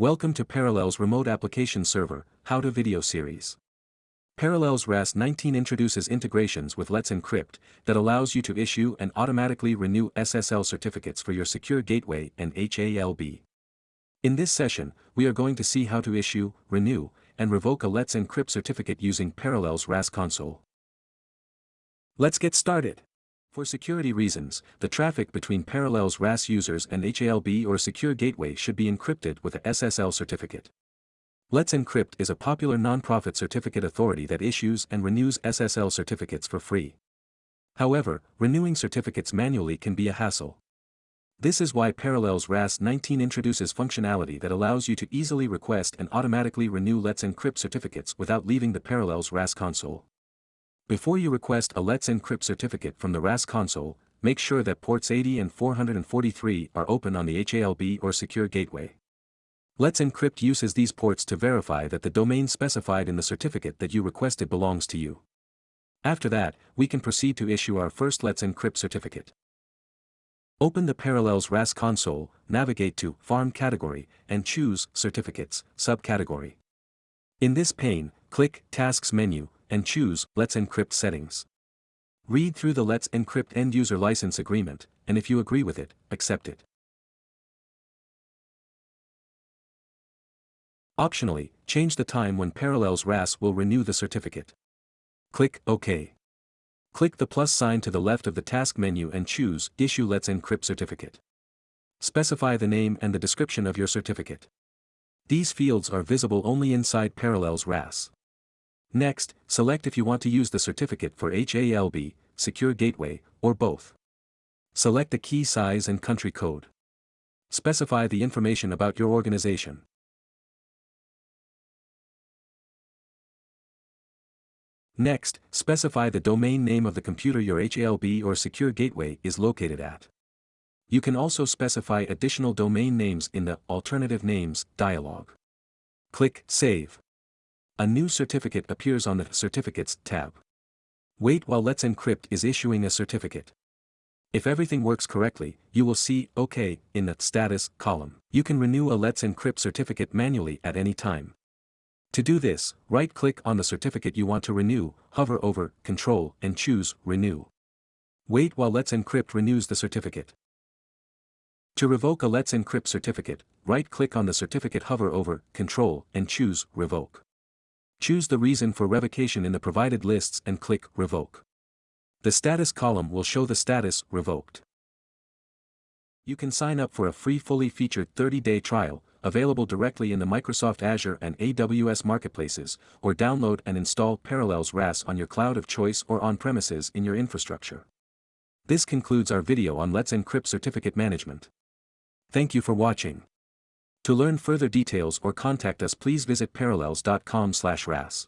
Welcome to Parallels Remote Application Server, How to Video Series. Parallels RAS 19 introduces integrations with Let's Encrypt that allows you to issue and automatically renew SSL certificates for your secure gateway and HALB. In this session, we are going to see how to issue, renew, and revoke a Let's Encrypt certificate using Parallels RAS console. Let's get started. For security reasons, the traffic between Parallels RAS users and HALB or secure gateway should be encrypted with a SSL certificate. Let's Encrypt is a popular nonprofit certificate authority that issues and renews SSL certificates for free. However, renewing certificates manually can be a hassle. This is why Parallels RAS 19 introduces functionality that allows you to easily request and automatically renew Let's Encrypt certificates without leaving the Parallels RAS console. Before you request a Let's Encrypt certificate from the RAS console, make sure that ports 80 and 443 are open on the HALB or secure gateway. Let's Encrypt uses these ports to verify that the domain specified in the certificate that you requested belongs to you. After that, we can proceed to issue our first Let's Encrypt certificate. Open the Parallels RAS console, navigate to Farm category, and choose Certificates, subcategory. In this pane, click Tasks menu, and choose Let's Encrypt settings. Read through the Let's Encrypt end-user license agreement, and if you agree with it, accept it. Optionally, change the time when Parallels RAS will renew the certificate. Click OK. Click the plus sign to the left of the task menu and choose Issue Let's Encrypt Certificate. Specify the name and the description of your certificate. These fields are visible only inside Parallels RAS. Next, select if you want to use the certificate for HALB, Secure Gateway, or both. Select the key size and country code. Specify the information about your organization. Next, specify the domain name of the computer your HALB or Secure Gateway is located at. You can also specify additional domain names in the Alternative Names dialog. Click Save a new certificate appears on the Certificates tab. Wait while Let's Encrypt is issuing a certificate. If everything works correctly, you will see OK in the Status column. You can renew a Let's Encrypt certificate manually at any time. To do this, right-click on the certificate you want to renew, hover over Control and choose Renew. Wait while Let's Encrypt renews the certificate. To revoke a Let's Encrypt certificate, right-click on the certificate hover over Control and choose Revoke. Choose the reason for revocation in the provided lists and click Revoke. The status column will show the status revoked. You can sign up for a free fully featured 30-day trial, available directly in the Microsoft Azure and AWS marketplaces, or download and install Parallels RAS on your cloud of choice or on-premises in your infrastructure. This concludes our video on Let's Encrypt Certificate Management. Thank you for watching. To learn further details or contact us please visit parallels.com/ras.